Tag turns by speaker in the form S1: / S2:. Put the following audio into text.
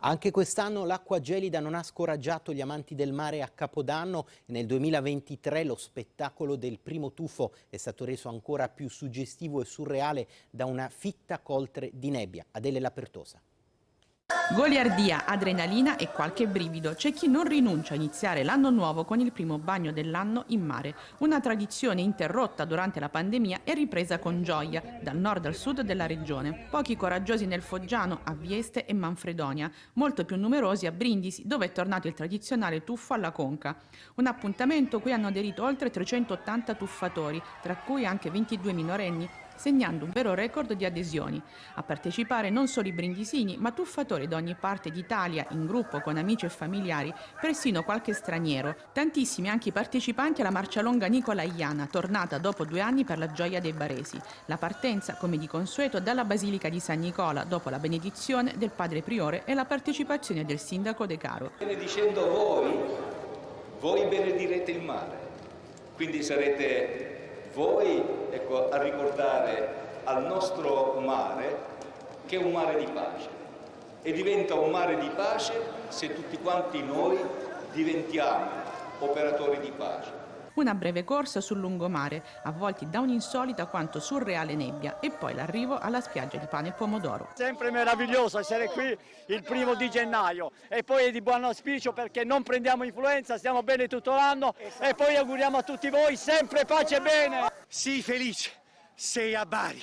S1: Anche quest'anno l'acqua gelida non ha scoraggiato gli amanti del mare a Capodanno nel 2023 lo spettacolo del primo tuffo è stato reso ancora più suggestivo e surreale da una fitta coltre di nebbia. Adele Lapertosa.
S2: Goliardia, adrenalina e qualche brivido. C'è chi non rinuncia a iniziare l'anno nuovo con il primo bagno dell'anno in mare. Una tradizione interrotta durante la pandemia e ripresa con gioia, dal nord al sud della regione. Pochi coraggiosi nel Foggiano, a Vieste e Manfredonia, molto più numerosi a Brindisi, dove è tornato il tradizionale tuffo alla conca. Un appuntamento cui hanno aderito oltre 380 tuffatori, tra cui anche 22 minorenni, segnando un vero record di adesioni. A partecipare non solo i brindisini, ma tuffatori da ogni parte d'Italia, in gruppo con amici e familiari, persino qualche straniero. Tantissimi anche i partecipanti alla marcia longa Nicola Iana, tornata dopo due anni per la gioia dei baresi. La partenza, come di consueto, dalla Basilica di San Nicola, dopo la benedizione del padre priore e la partecipazione del sindaco De Caro.
S3: Benedicendo voi, voi benedirete il mare, quindi sarete voi ecco, a ricordare al nostro mare che è un mare di pace e diventa un mare di pace se tutti quanti noi diventiamo operatori di pace.
S2: Una breve corsa sul lungomare, avvolti da un'insolita quanto surreale nebbia e poi l'arrivo alla spiaggia di pane e pomodoro.
S4: Sempre meraviglioso essere qui il primo di gennaio e poi è di buon auspicio perché non prendiamo influenza, stiamo bene tutto l'anno e poi auguriamo a tutti voi sempre pace e bene.
S5: Sii felice, sei a Bari.